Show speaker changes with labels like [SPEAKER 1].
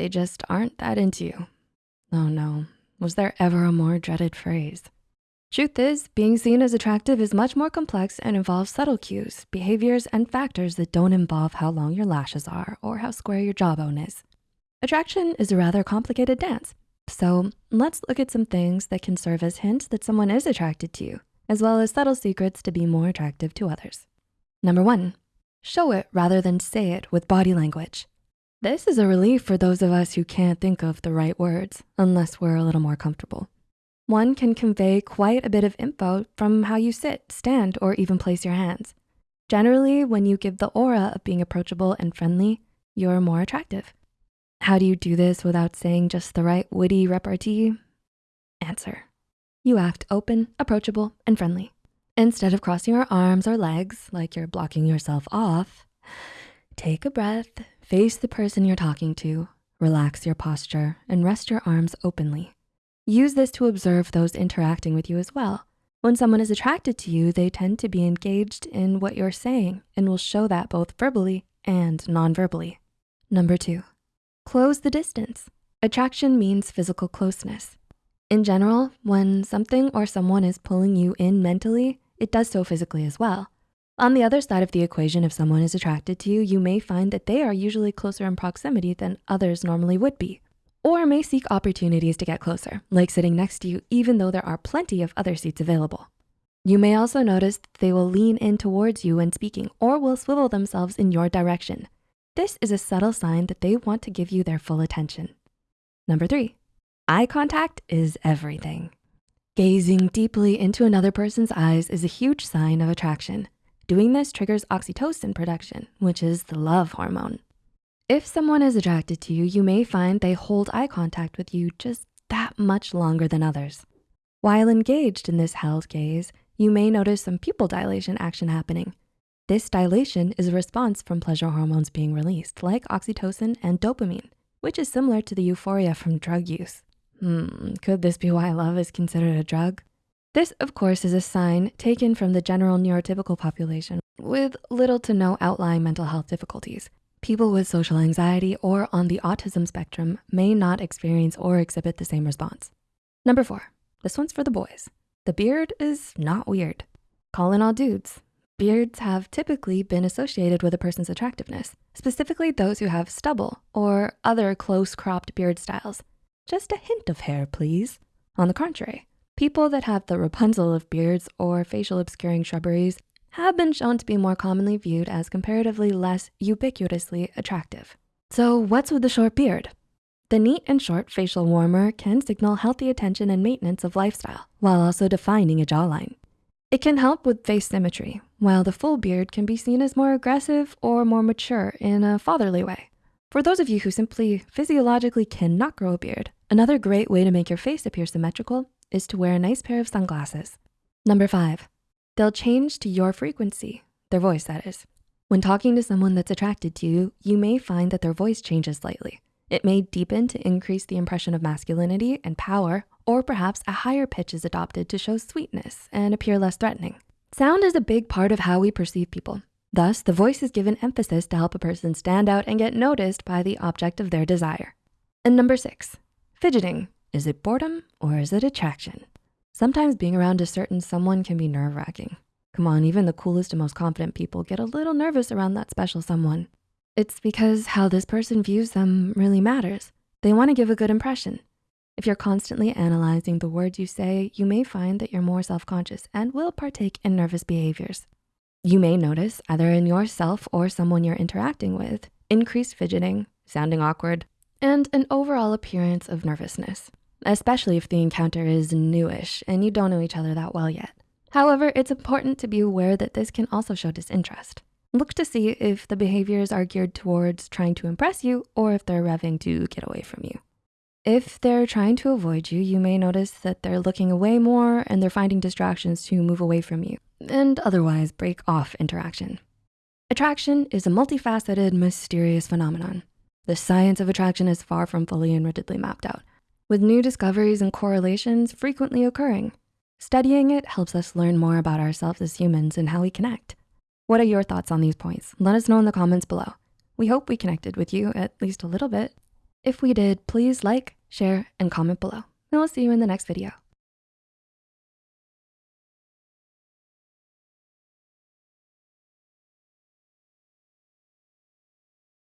[SPEAKER 1] They just aren't that into you. Oh no, was there ever a more dreaded phrase? Truth is, being seen as attractive is much more complex and involves subtle cues, behaviors, and factors that don't involve how long your lashes are or how square your jawbone is. Attraction is a rather complicated dance. So let's look at some things that can serve as hints that someone is attracted to you, as well as subtle secrets to be more attractive to others. Number one, show it rather than say it with body language. This is a relief for those of us who can't think of the right words unless we're a little more comfortable. One can convey quite a bit of info from how you sit, stand, or even place your hands. Generally, when you give the aura of being approachable and friendly, you're more attractive. How do you do this without saying just the right witty repartee? Answer, you act open, approachable, and friendly. Instead of crossing your arms or legs like you're blocking yourself off, take a breath, face the person you're talking to, relax your posture, and rest your arms openly. Use this to observe those interacting with you as well. When someone is attracted to you, they tend to be engaged in what you're saying and will show that both verbally and non-verbally. Number two, close the distance. Attraction means physical closeness. In general, when something or someone is pulling you in mentally, it does so physically as well. On the other side of the equation, if someone is attracted to you, you may find that they are usually closer in proximity than others normally would be, or may seek opportunities to get closer, like sitting next to you, even though there are plenty of other seats available. You may also notice that they will lean in towards you when speaking or will swivel themselves in your direction. This is a subtle sign that they want to give you their full attention. Number three, eye contact is everything. Gazing deeply into another person's eyes is a huge sign of attraction. Doing this triggers oxytocin production, which is the love hormone. If someone is attracted to you, you may find they hold eye contact with you just that much longer than others. While engaged in this held gaze, you may notice some pupil dilation action happening. This dilation is a response from pleasure hormones being released like oxytocin and dopamine, which is similar to the euphoria from drug use. Hmm, could this be why love is considered a drug? This, of course, is a sign taken from the general neurotypical population with little to no outlying mental health difficulties. People with social anxiety or on the autism spectrum may not experience or exhibit the same response. Number four, this one's for the boys. The beard is not weird. Calling all dudes. Beards have typically been associated with a person's attractiveness, specifically those who have stubble or other close cropped beard styles. Just a hint of hair, please. On the contrary, people that have the Rapunzel of beards or facial obscuring shrubberies have been shown to be more commonly viewed as comparatively less ubiquitously attractive. So what's with the short beard? The neat and short facial warmer can signal healthy attention and maintenance of lifestyle while also defining a jawline. It can help with face symmetry, while the full beard can be seen as more aggressive or more mature in a fatherly way. For those of you who simply physiologically cannot grow a beard, another great way to make your face appear symmetrical is to wear a nice pair of sunglasses. Number five, they'll change to your frequency, their voice that is. When talking to someone that's attracted to you, you may find that their voice changes slightly. It may deepen to increase the impression of masculinity and power, or perhaps a higher pitch is adopted to show sweetness and appear less threatening. Sound is a big part of how we perceive people. Thus, the voice is given emphasis to help a person stand out and get noticed by the object of their desire. And number six, fidgeting. Is it boredom or is it attraction? Sometimes being around a certain someone can be nerve wracking. Come on, even the coolest and most confident people get a little nervous around that special someone. It's because how this person views them really matters. They wanna give a good impression. If you're constantly analyzing the words you say, you may find that you're more self-conscious and will partake in nervous behaviors. You may notice either in yourself or someone you're interacting with, increased fidgeting, sounding awkward, and an overall appearance of nervousness, especially if the encounter is newish and you don't know each other that well yet. However, it's important to be aware that this can also show disinterest. Look to see if the behaviors are geared towards trying to impress you or if they're revving to get away from you. If they're trying to avoid you, you may notice that they're looking away more and they're finding distractions to move away from you and otherwise break off interaction. Attraction is a multifaceted, mysterious phenomenon. The science of attraction is far from fully and rigidly mapped out, with new discoveries and correlations frequently occurring. Studying it helps us learn more about ourselves as humans and how we connect. What are your thoughts on these points? Let us know in the comments below. We hope we connected with you at least a little bit. If we did, please like, share, and comment below. And we'll see you in the next video.